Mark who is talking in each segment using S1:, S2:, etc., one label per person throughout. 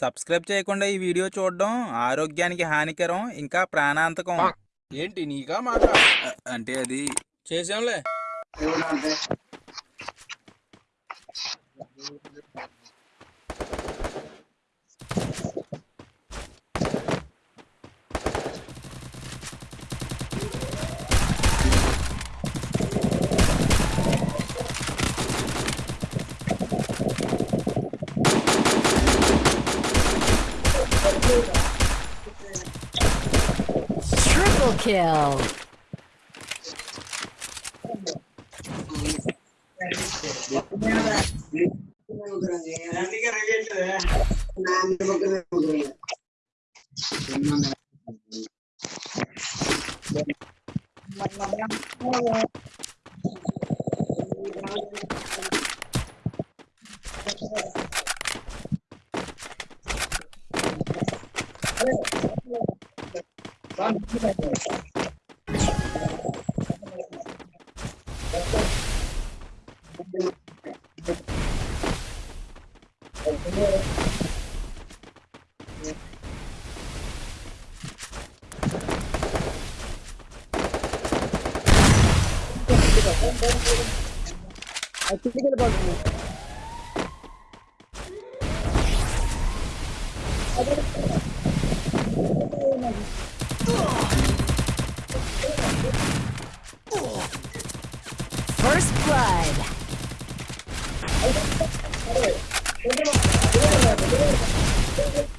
S1: Subscribe చేయకుండా ఈ video చూడడం ఆరోగ్యానికి హానికరం ఇంకా ప్రాణాంతకం.
S2: ఏంటి నీకా మాట? అంటే అది చేసాంలే
S3: Triple kill.
S4: Lan Açıldı gel bak. Hadi. Thank you.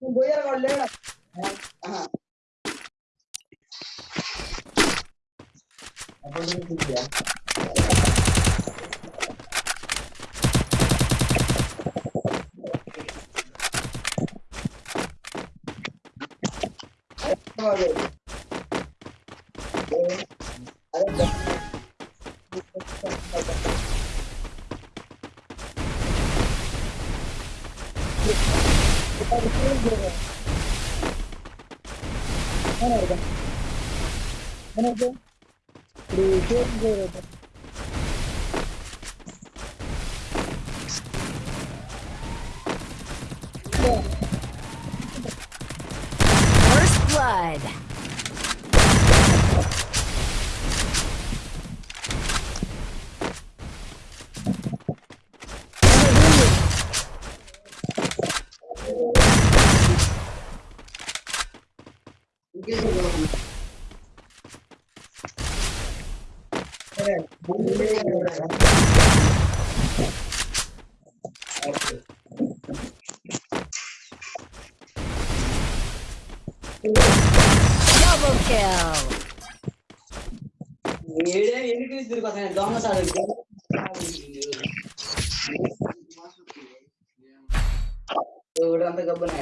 S4: Voy a volver.
S5: Ajá.
S4: First
S3: blood.
S5: Double
S3: kill.
S5: అంత గబ్బనే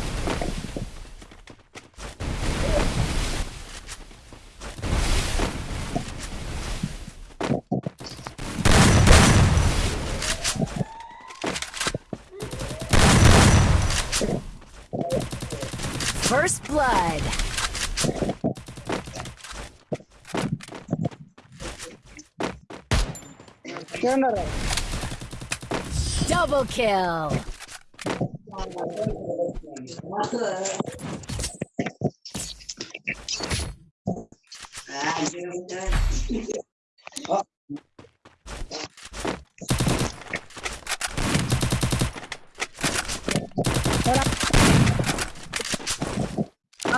S3: First blood. Double kill.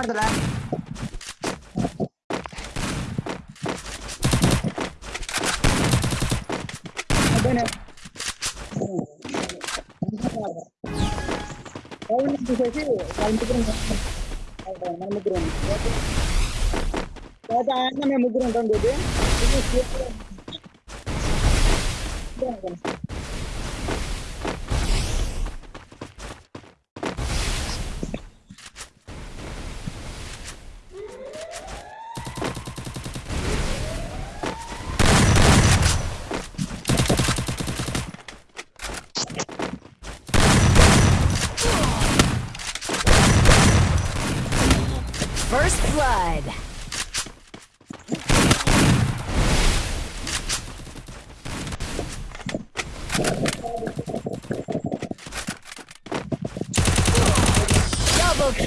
S4: kamar tuh kan ada nih Oh, ini bisa sih, kalian pikirin Mana mukirin? Ya, tak ada yang mukirin kan, Dede Ini siapa? Ini siapa?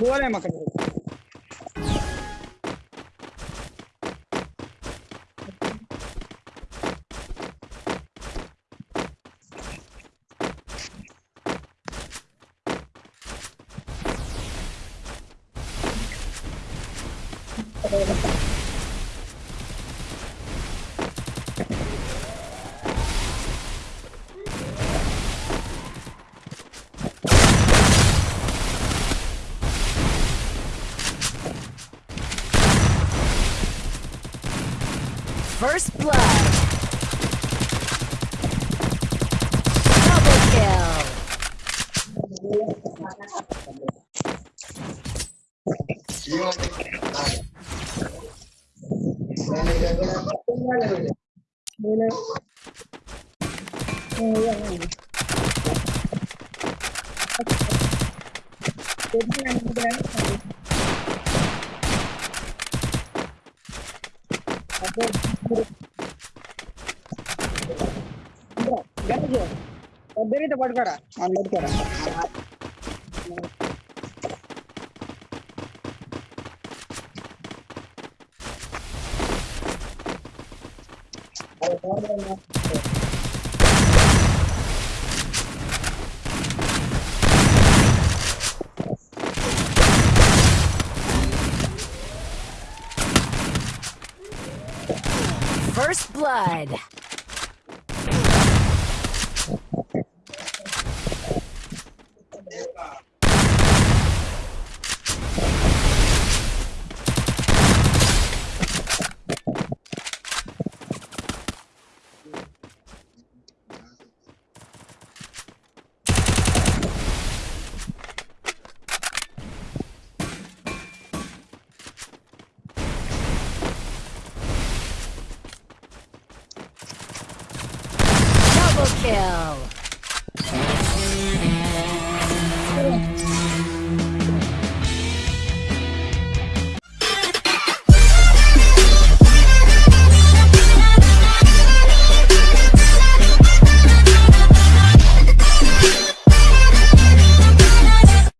S4: गोल है मकड़ी Thank you.
S3: First blood. Double kill.
S4: Ganesh పెద్దరితో పట్టుకోరా వాళ్ళు పట్టుకోరా
S5: First
S3: Blood.